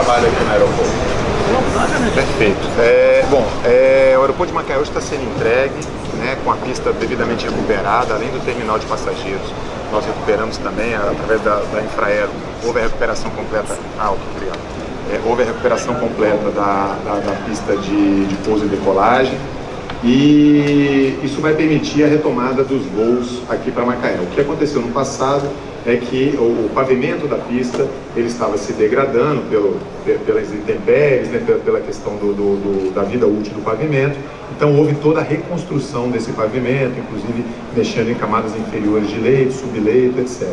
aqui no aeroporto? Perfeito. É, bom, é, o aeroporto de Macaé está sendo entregue, né, com a pista devidamente recuperada, além do terminal de passageiros. Nós recuperamos também, através da, da Infraero, houve a recuperação completa, alto, obrigado. É, houve a recuperação completa da, da, da pista de, de pouso e decolagem, e isso vai permitir a retomada dos voos aqui para Macaé. O que aconteceu no passado é que o, pavimento da pista ele estava se degradando pelo, pelas intempéries, né, pela, questão do, do, do, da vida útil do pavimento. Então houve toda a reconstrução desse pavimento, inclusive mexendo em camadas inferiores de leito, subleito, etc.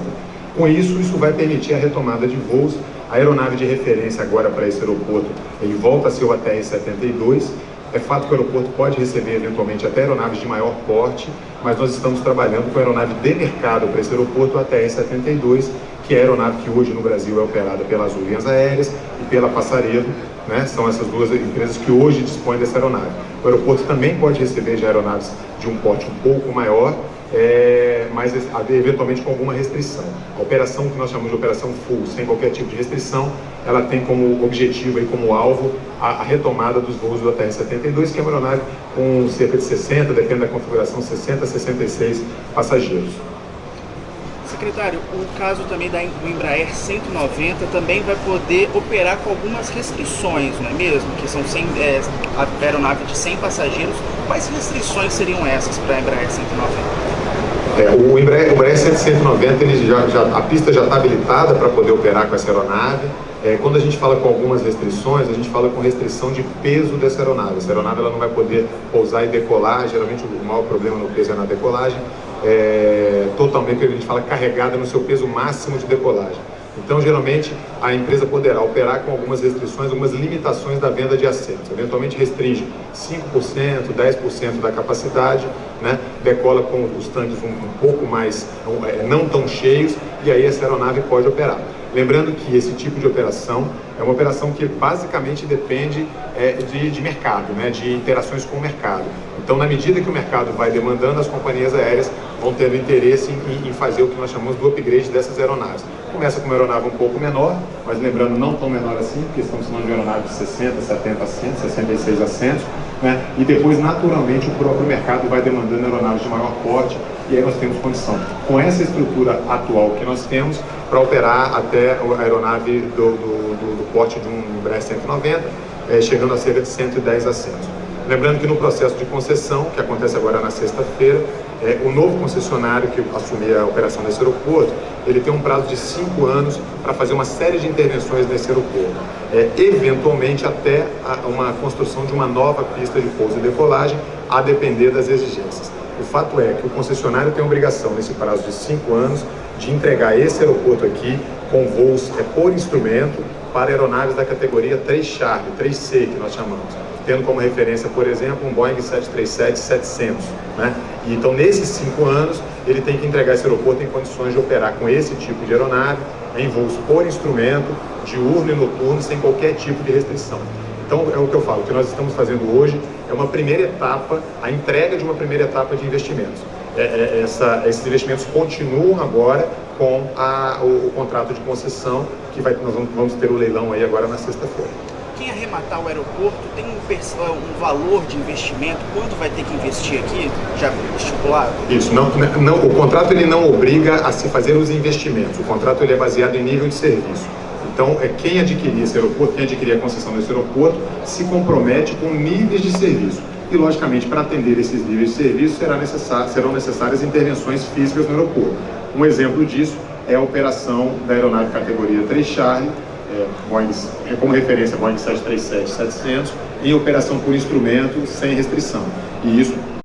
Com isso, isso vai permitir a retomada de voos. A aeronave de referência agora para esse aeroporto, ele volta a ser o ATR-72, é fato que o aeroporto pode receber eventualmente até aeronaves de maior porte, mas nós estamos trabalhando com a aeronave de mercado para esse aeroporto, a TR-72, que é a aeronave que hoje no Brasil é operada pela Azul Aéreas e pela Passaredo, né? são essas duas empresas que hoje dispõem dessa aeronave. O aeroporto também pode receber já aeronaves de um porte um pouco maior, é, mas eventualmente com alguma restrição. A operação que nós chamamos de operação full, sem qualquer tipo de restrição, ela tem como objetivo e como alvo a, a retomada dos voos do ATR-72, que é uma aeronave com cerca de 60, depende da configuração, 60 a 66 passageiros. Secretário, o caso também da Embraer 190 também vai poder operar com algumas restrições, não é mesmo? Que são 100, é, a aeronave de 100 passageiros. Quais restrições seriam essas para a Embraer 190? É, o Embraer, o Embraer 190, ele já, já, a pista já está habilitada para poder operar com essa aeronave. É, quando a gente fala com algumas restrições, a gente fala com restrição de peso dessa aeronave. Essa aeronave ela não vai poder pousar e decolar, geralmente o maior problema no peso é na decolagem. É, totalmente, a gente fala carregada no seu peso máximo de decolagem. Então, geralmente, a empresa poderá operar com algumas restrições, algumas limitações da venda de assentos. Eventualmente restringe 5%, 10% da capacidade, né? decola com os tanques um, um pouco mais, é, não tão cheios, e aí essa aeronave pode operar. Lembrando que esse tipo de operação é uma operação que basicamente depende é, de, de, mercado, né, de interações com o mercado. Então, na medida que o mercado vai demandando, as companhias aéreas vão tendo interesse em, em fazer o que nós chamamos do upgrade dessas aeronaves. Começa com uma aeronave um pouco menor, mas lembrando, não tão menor assim, porque estamos falando de aeronave de 60, 70 assentos, 66 assentos, né? e depois, naturalmente, o próprio mercado vai demandando aeronaves de maior porte, e aí nós temos condição, com essa estrutura atual que nós temos, para operar até a aeronave do, do, do, do porte de um Embraer 190, é, chegando a cerca de 110 assentos. Lembrando que no processo de concessão, que acontece agora na sexta-feira, é, o novo concessionário que assumir a operação desse aeroporto, ele tem um prazo de cinco anos para fazer uma série de intervenções nesse aeroporto. É, eventualmente até a, uma construção de uma nova pista de pouso e decolagem, a depender das exigências. O fato é que o concessionário tem a obrigação, nesse prazo de cinco anos, de entregar esse aeroporto aqui com voos é, por instrumento para aeronaves da categoria 3 Charlie, 3C que nós chamamos, tendo como referência, por exemplo, um Boeing 737-700. Né? Então, nesses cinco anos, ele tem que entregar esse aeroporto em condições de operar com esse tipo de aeronave, em voos por instrumento, diurno e noturno, sem qualquer tipo de restrição. Então, é o que eu falo, o que nós estamos fazendo hoje é uma primeira etapa, a entrega de uma primeira etapa de investimentos. É, é, essa, esses investimentos continuam agora com a, o, o, contrato de concessão, que vai, nós vamos, vamos ter o leilão aí agora na sexta-feira. Quem arrematar o aeroporto tem um, um, valor de investimento? Quanto vai ter que investir aqui, já estipulado? Isso, não, não, o contrato ele não obriga a se fazer os investimentos, o contrato ele é baseado em nível de serviço. Então, é quem adquirir esse aeroporto, quem adquirir a concessão desse aeroporto, se compromete com níveis de serviço. E, logicamente, para atender esses níveis de serviço, será necessário, serão necessárias intervenções físicas no aeroporto. Um exemplo disso é a operação da aeronave categoria 3 Charlie, é, Boeing, é como referência Boeing 737-700, em operação por instrumento sem restrição. E isso